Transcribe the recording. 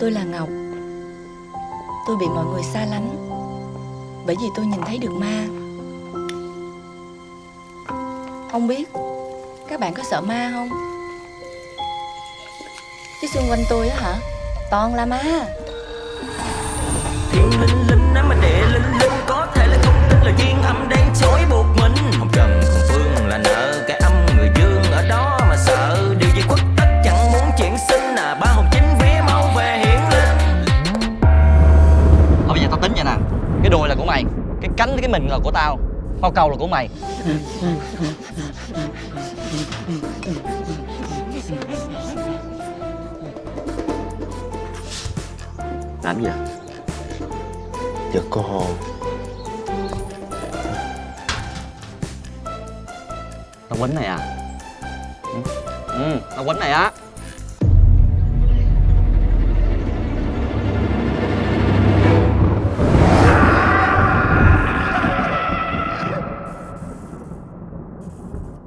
Tôi là Ngọc. Tôi bị mọi người xa lánh Bởi vì tôi nhìn thấy được ma. Không biết Các bạn có sợ ma không? Chứ xung quanh tôi á hả, Toàn là ma. Thiên linh đùi là của mày. Cái cánh cái mình là của tao. Hoa cầu là của mày. Làm gì Giật cô hồn Tao quýnh này à? Ừ, tao quýnh này á